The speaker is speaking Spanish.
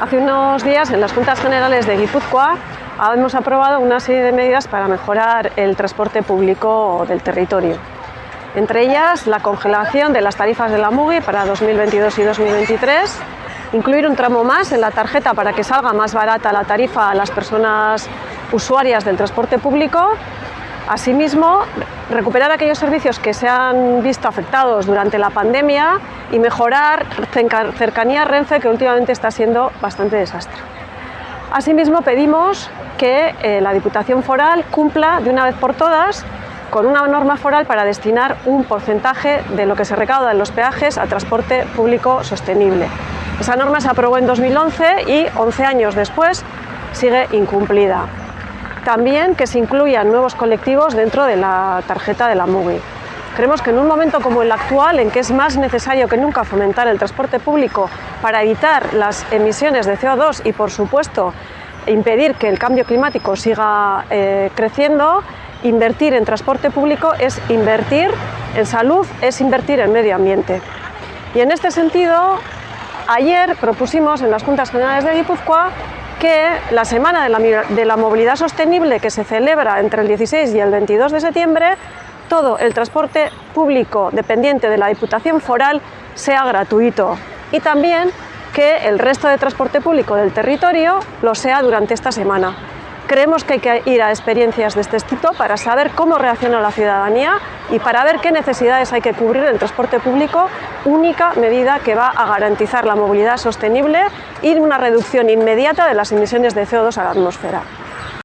Hace unos días en las Juntas Generales de Guipúzcoa hemos aprobado una serie de medidas para mejorar el transporte público del territorio. Entre ellas, la congelación de las tarifas de la MUGI para 2022 y 2023, incluir un tramo más en la tarjeta para que salga más barata la tarifa a las personas usuarias del transporte público Asimismo, recuperar aquellos servicios que se han visto afectados durante la pandemia y mejorar cercanía Renfe, que últimamente está siendo bastante desastre. Asimismo, pedimos que eh, la Diputación Foral cumpla de una vez por todas con una norma foral para destinar un porcentaje de lo que se recauda en los peajes a transporte público sostenible. Esa norma se aprobó en 2011 y 11 años después sigue incumplida. También que se incluyan nuevos colectivos dentro de la tarjeta de la MUGI. Creemos que en un momento como el actual, en que es más necesario que nunca fomentar el transporte público para evitar las emisiones de CO2 y, por supuesto, impedir que el cambio climático siga eh, creciendo, invertir en transporte público es invertir en salud, es invertir en medio ambiente. Y en este sentido, ayer propusimos en las Juntas Generales de Guipúzcoa que la Semana de la, Movilidad Sostenible que se celebra entre el 16 y el 22 de septiembre, todo el transporte público dependiente de la Diputación Foral sea gratuito y también que el resto de transporte público del territorio lo sea durante esta semana. Creemos que hay que ir a experiencias de este estilo para saber cómo reacciona la ciudadanía y para ver qué necesidades hay que cubrir en el transporte público, única medida que va a garantizar la movilidad sostenible y una reducción inmediata de las emisiones de CO2 a la atmósfera.